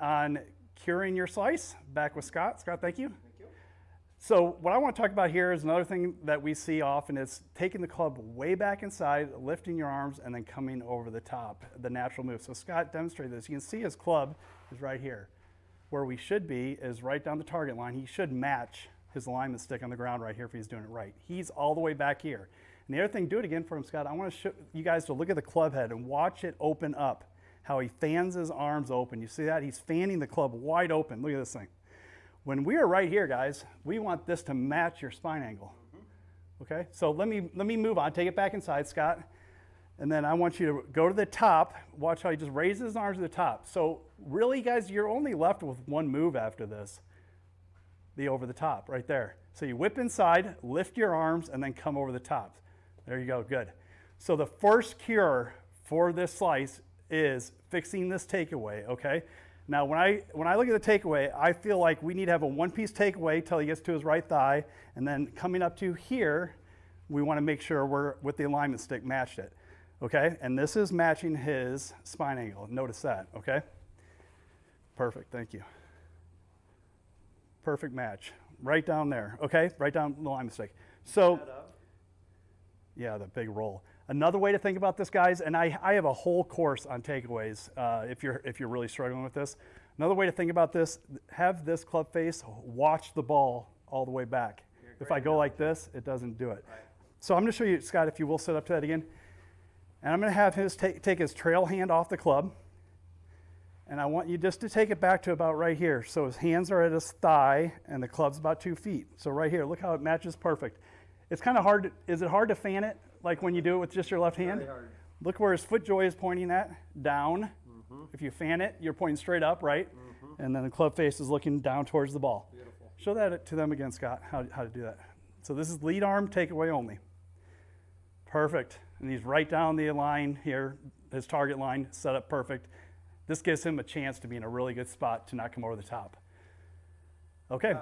on curing your slice. Back with Scott. Scott, thank you. Thank you. So what I want to talk about here is another thing that we see often is taking the club way back inside, lifting your arms, and then coming over the top, the natural move. So Scott demonstrated this. You can see his club is right here. Where we should be is right down the target line. He should match his alignment stick on the ground right here if he's doing it right. He's all the way back here. And the other thing, do it again for him, Scott. I want to show you guys to look at the club head and watch it open up, how he fans his arms open. You see that? He's fanning the club wide open. Look at this thing. When we are right here, guys, we want this to match your spine angle. Mm-hmm. Okay, so let me, let me move on. Take it back inside, Scott. And then I want you to go to the top. Watch how he just raises his arms to the top. So really, guys, you're only left with one move after this. The over the top, right there. So you whip inside, lift your arms, and then come over the top. There you go, good. So the first cure for this slice is fixing this takeaway, okay? Now, when I, when I look at the takeaway, I feel like we need to have a one-piece takeaway till he gets to his right thigh, and then coming up to here, we want to make sure we're, with the alignment stick, matched it, okay? And this is matching his spine angle. Notice that, okay? Perfect, thank you. Perfect match. Right down there, okay? Right down the alignment stick. So, yeah, the big roll. Another way to think about this, guys, and I, I have a whole course on takeaways uh, if, you're, if you're really struggling with this. Another way to think about this, have this club face watch the ball all the way back. If I go like this, it doesn't do it. Right. So I'm going to show you, Scott, if you will sit up to that again. And I'm going to have his take, take his trail hand off the club. And I want you just to take it back to about right here. So his hands are at his thigh and the club's about two feet. So right here, look how it matches perfect. It's kind of hard, to, is it hard to fan it? Like when you do it with just your left hand. Look where his FootJoy is pointing at, down. Mm-hmm. If you fan it, you're pointing straight up, right? And then the club face is looking down towards the ball. Beautiful. Show that to them again, Scott, how, how to do that. So this is lead arm takeaway only. Perfect. And he's right down the line here, his target line set up perfect. This gives him a chance to be in a really good spot to not come over the top. Okay.